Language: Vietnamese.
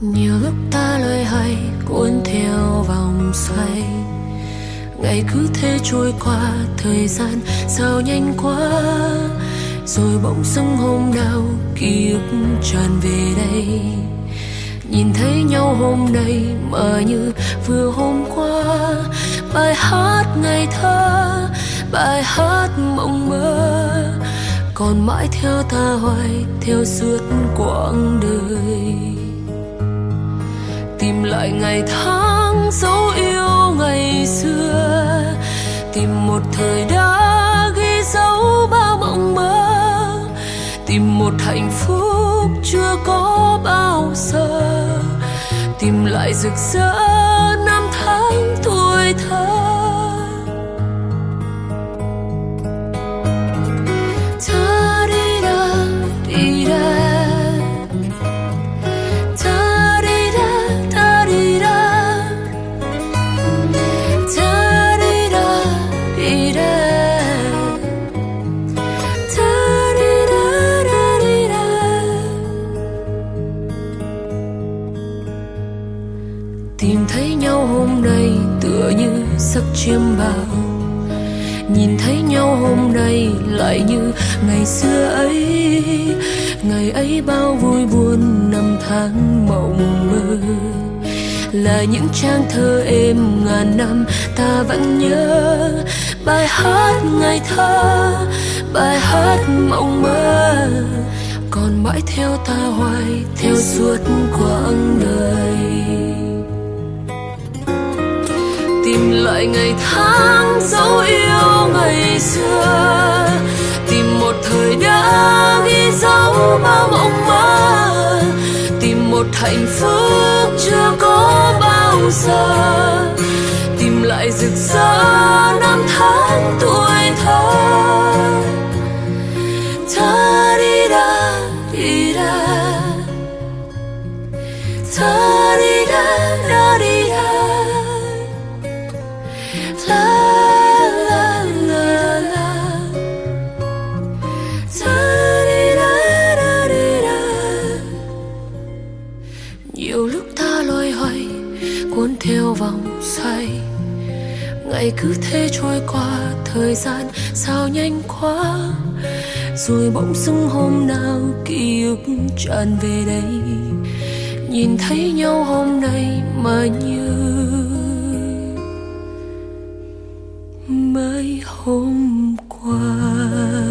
nhiều lúc ta lời hay, cuốn theo vòng xoay. Ngày cứ thế trôi qua, thời gian sao nhanh quá. Rồi bỗng dưng hôm nào ký ức tràn về đây. Nhìn thấy nhau hôm nay mà như vừa hôm qua. Bài hát ngày thơ, bài hát mộng mơ. Còn mãi theo ta hoài, theo suốt quãng đời tìm lại ngày tháng dấu yêu ngày xưa. Tìm một thời đã ghi dấu bao mộng mơ. Tìm một hạnh phúc chưa có bao giờ. Tìm lại rực rỡ giấc chiêm bao. Nhìn thấy nhau hôm nay lại như ngày xưa ấy. Ngày ấy bao vui buồn năm tháng mộng mơ. Là những trang thơ êm ngàn năm ta vẫn nhớ. Bài hát ngày thơ, bài hát mộng mơ. Còn mãi theo ta hoài, theo suốt quãng lại ngày tháng dấu yêu ngày xưa. Tìm một thời đã ghi dấu bao mộng mơ. Tìm một hạnh phúc chưa có bao giờ. Tìm lại rực rỡ năm tháng tuổi thơ. cuốn theo vòng xoay. Ngày cứ thế trôi qua, thời gian sao nhanh quá. Rồi bỗng dưng hôm nào ký ức tràn về đây. Nhìn thấy nhau hôm nay mà như mấy hôm qua.